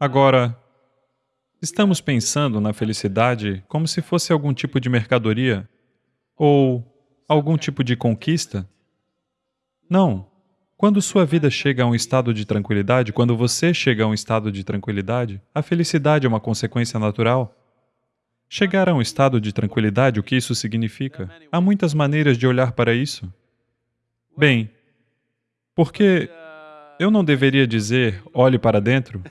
Agora, estamos pensando na felicidade como se fosse algum tipo de mercadoria ou algum tipo de conquista? Não. Quando sua vida chega a um estado de tranquilidade, quando você chega a um estado de tranquilidade, a felicidade é uma consequência natural. Chegar a um estado de tranquilidade, o que isso significa? Há muitas maneiras de olhar para isso. Bem, porque eu não deveria dizer, olhe para dentro?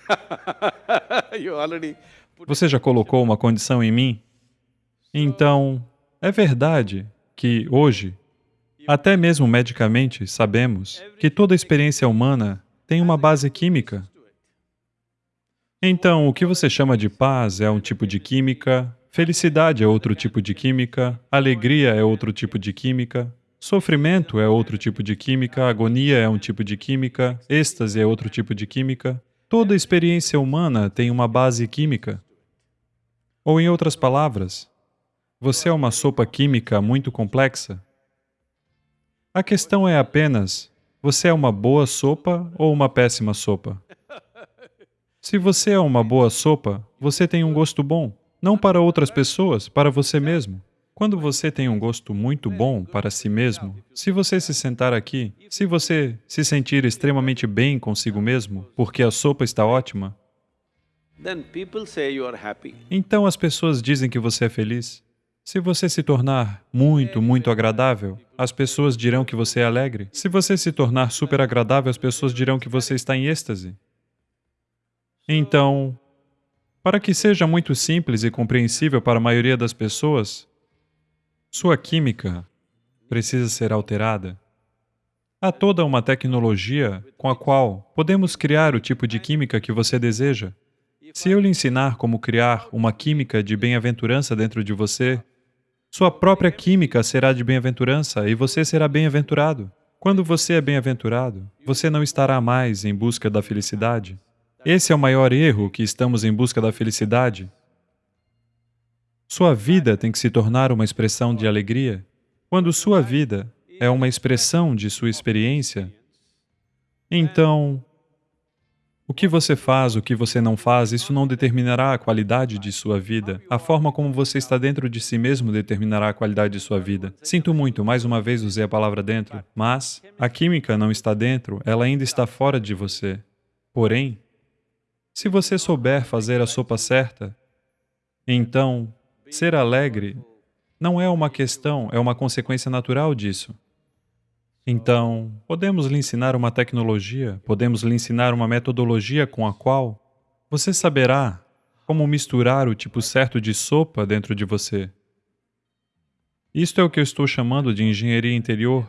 Você já colocou uma condição em mim? Então, é verdade que hoje até mesmo medicamente, sabemos que toda experiência humana tem uma base química. Então, o que você chama de paz é um tipo de química, felicidade é outro tipo de química, alegria é outro tipo de química, sofrimento é outro tipo de química, agonia é um tipo de química, êxtase é outro tipo de química. Toda experiência humana tem uma base química. Ou, em outras palavras, você é uma sopa química muito complexa. A questão é apenas, você é uma boa sopa ou uma péssima sopa? Se você é uma boa sopa, você tem um gosto bom, não para outras pessoas, para você mesmo. Quando você tem um gosto muito bom para si mesmo, se você se sentar aqui, se você se sentir extremamente bem consigo mesmo, porque a sopa está ótima, então as pessoas dizem que você é feliz. Se você se tornar muito, muito agradável, as pessoas dirão que você é alegre. Se você se tornar super agradável, as pessoas dirão que você está em êxtase. Então, para que seja muito simples e compreensível para a maioria das pessoas, sua química precisa ser alterada. Há toda uma tecnologia com a qual podemos criar o tipo de química que você deseja. Se eu lhe ensinar como criar uma química de bem-aventurança dentro de você, sua própria química será de bem-aventurança e você será bem-aventurado. Quando você é bem-aventurado, você não estará mais em busca da felicidade. Esse é o maior erro que estamos em busca da felicidade. Sua vida tem que se tornar uma expressão de alegria. Quando sua vida é uma expressão de sua experiência, então o que você faz, o que você não faz, isso não determinará a qualidade de sua vida. A forma como você está dentro de si mesmo determinará a qualidade de sua vida. Sinto muito, mais uma vez usei a palavra dentro, mas a química não está dentro, ela ainda está fora de você. Porém, se você souber fazer a sopa certa, então, ser alegre não é uma questão, é uma consequência natural disso. Então, podemos lhe ensinar uma tecnologia, podemos lhe ensinar uma metodologia com a qual você saberá como misturar o tipo certo de sopa dentro de você. Isto é o que eu estou chamando de engenharia interior,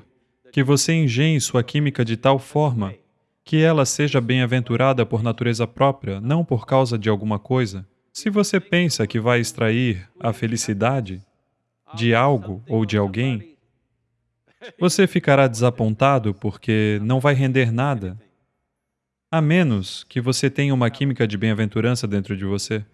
que você engenhe sua química de tal forma que ela seja bem-aventurada por natureza própria, não por causa de alguma coisa. Se você pensa que vai extrair a felicidade de algo ou de alguém, você ficará desapontado porque não vai render nada, a menos que você tenha uma química de bem-aventurança dentro de você.